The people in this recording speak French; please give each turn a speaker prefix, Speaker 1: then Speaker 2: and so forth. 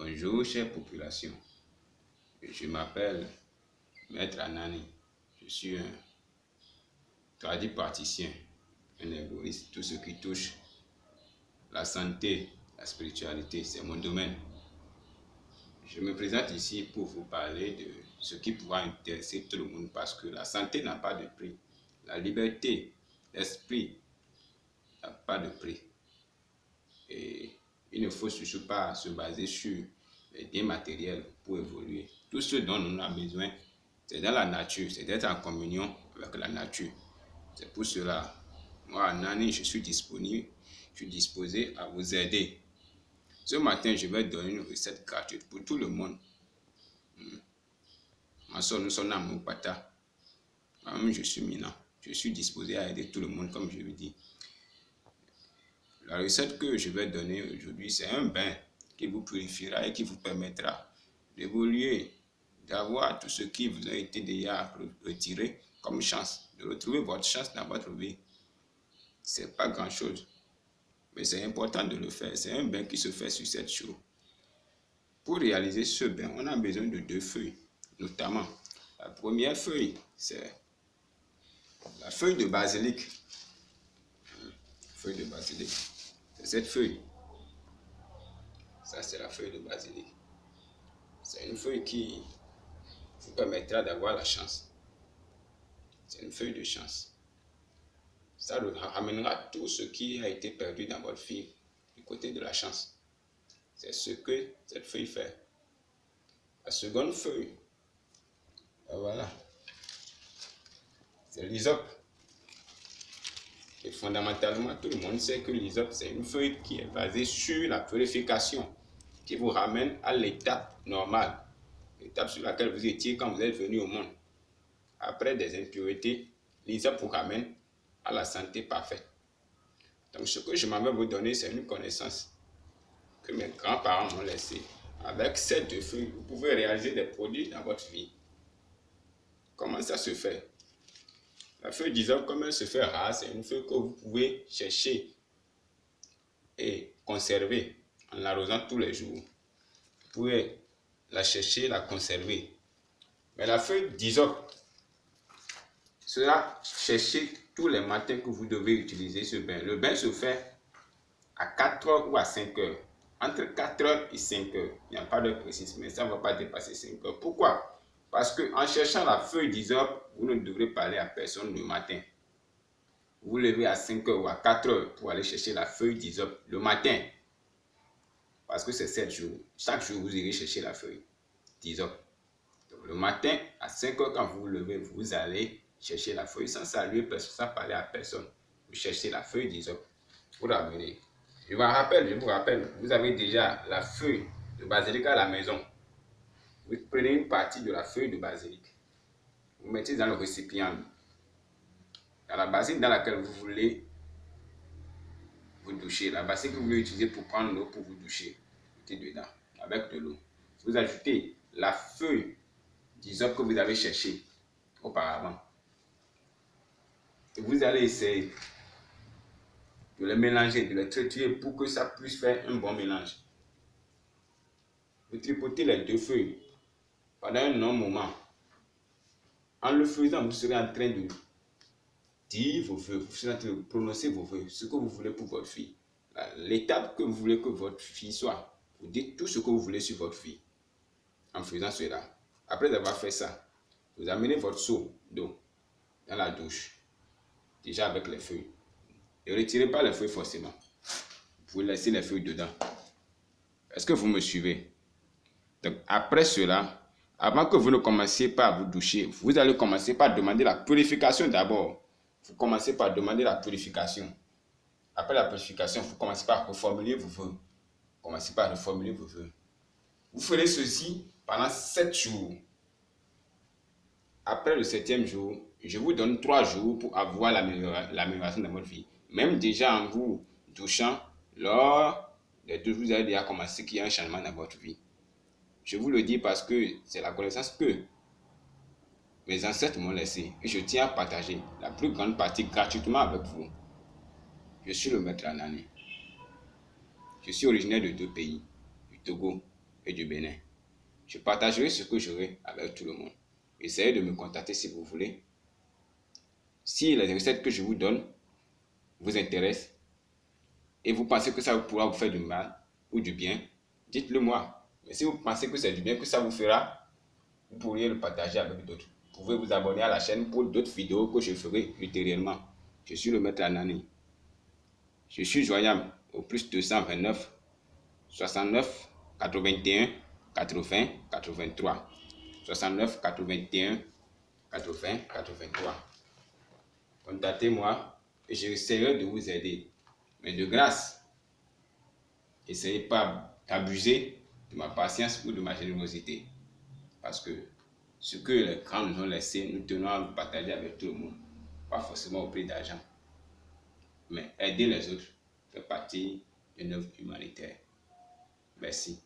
Speaker 1: Bonjour, chère population. Je m'appelle Maître Anani. Je suis un tradit praticien, un égoïste. Tout ce qui touche la santé, la spiritualité, c'est mon domaine. Je me présente ici pour vous parler de ce qui pourra intéresser tout le monde parce que la santé n'a pas de prix. La liberté l'esprit n'a pas de prix. Et il ne faut surtout pas se baser sur les biens matériels pour évoluer. Tout ce dont nous avons besoin, c'est dans la nature, c'est d'être en communion avec la nature. C'est pour cela, moi, Nani, je suis disponible, je suis disposé à vous aider. Ce matin, je vais donner une recette gratuite pour tout le monde. Hmm. Ma soeur, nous sommes à Moupata. Moi-même, je suis minant. Je suis disposé à aider tout le monde, comme je le dis. La recette que je vais donner aujourd'hui, c'est un bain qui vous purifiera et qui vous permettra d'évoluer, d'avoir tout ce qui vous a été déjà retiré comme chance, de retrouver votre chance dans votre vie. C'est pas grand chose, mais c'est important de le faire. C'est un bain qui se fait sur cette chose. Pour réaliser ce bain, on a besoin de deux feuilles, notamment. La première feuille, c'est la feuille de basilic. Feuille de basilic. C'est cette feuille. Ça, c'est la feuille de basilic. C'est une feuille qui vous permettra d'avoir la chance. C'est une feuille de chance. Ça ramènera tout ce qui a été perdu dans votre vie du côté de la chance. C'est ce que cette feuille fait. La seconde feuille, ben voilà, c'est l'isop. Fondamentalement, tout le monde sait que l'isop, c'est une feuille qui est basée sur la purification, qui vous ramène à l'étape normale, l'étape sur laquelle vous étiez quand vous êtes venu au monde. Après des impuretés, l'isop vous ramène à la santé parfaite. Donc, ce que je m'avais vous donner, c'est une connaissance que mes grands-parents m'ont laissée. Avec ces deux feuilles, vous pouvez réaliser des produits dans votre vie. Comment ça se fait? La feuille d'isop, comme elle se fait rare, c'est une feuille que vous pouvez chercher et conserver en l'arrosant tous les jours. Vous pouvez la chercher, la conserver. Mais la feuille d'isop sera chercher tous les matins que vous devez utiliser ce bain. Le bain se fait à 4 heures ou à 5 heures. Entre 4 heures et 5 heures. Il n'y a pas de précis, mais ça ne va pas dépasser 5 heures. Pourquoi? Parce qu'en cherchant la feuille d'isop, vous ne devrez parler à personne le matin. Vous levez à 5 heures ou à 4 heures pour aller chercher la feuille d'isop le matin. Parce que c'est 7 jours. Chaque jour, vous irez chercher la feuille d'isop. Donc le matin, à 5 heures, quand vous vous levez, vous allez chercher la feuille sans saluer personne, sans parler à personne. Vous cherchez la feuille d'isop. Vous ramenez. Je vous rappelle, je vous rappelle, vous avez déjà la feuille de basilic à la maison. Vous prenez une partie de la feuille de basilic. Vous mettez dans le récipient. Dans la bassine dans laquelle vous voulez vous doucher. La bassine que vous voulez utiliser pour prendre l'eau pour vous doucher. Mettez dedans avec de l'eau. Vous ajoutez la feuille disons que vous avez cherché auparavant. Et vous allez essayer de les mélanger, de les traiter pour que ça puisse faire un bon mélange. Vous tripotez les deux feuilles pendant un long moment. En le faisant, vous serez en train de dire vos voeux, vous serez en train de prononcer vos voeux, ce que vous voulez pour votre fille. L'étape que vous voulez que votre fille soit. Vous dites tout ce que vous voulez sur votre fille en faisant cela. Après avoir fait ça, vous amenez votre seau d'eau dans la douche, déjà avec les feuilles. Ne retirez pas les feuilles forcément. Vous laisser les feuilles dedans. Est-ce que vous me suivez? Donc, après cela, avant que vous ne commenciez pas à vous doucher, vous allez commencer par demander la purification d'abord. Vous commencez par demander la purification. Après la purification, vous commencez par reformuler vos voeux. Commencez par reformuler vos voeux. Vous ferez ceci pendant sept jours. Après le septième jour, je vous donne trois jours pour avoir l'amélioration de votre vie. Même déjà en vous douchant, lors des deux jours, vous allez déjà commencer qu'il y a un changement dans votre vie. Je vous le dis parce que c'est la connaissance que mes ancêtres m'ont laissée et je tiens à partager la plus grande partie gratuitement avec vous. Je suis le maître Anani. Je suis originaire de deux pays, du Togo et du Bénin. Je partagerai ce que j'aurai avec tout le monde. Essayez de me contacter si vous voulez. Si les recettes que je vous donne vous intéressent et vous pensez que ça pourra vous faire du mal ou du bien, dites-le moi. Mais si vous pensez que c'est du bien, que ça vous fera, vous pourriez le partager avec d'autres. Vous pouvez vous abonner à la chaîne pour d'autres vidéos que je ferai ultérieurement. Je suis le maître Anani. Je suis joignable au plus 229 69 81 80 83. 69 81 80 83. Contactez-moi et j'essaierai de vous aider. Mais de grâce, essayez pas d'abuser de ma patience ou de ma générosité. Parce que ce que les grands nous ont laissé, nous tenons à le partager avec tout le monde. Pas forcément au prix d'argent. Mais aider les autres fait partie d'une œuvre humanitaire. Merci.